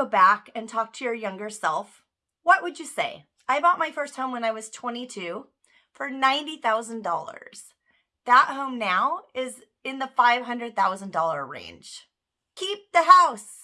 go back and talk to your younger self, what would you say? I bought my first home when I was 22 for $90,000. That home now is in the $500,000 range. Keep the house.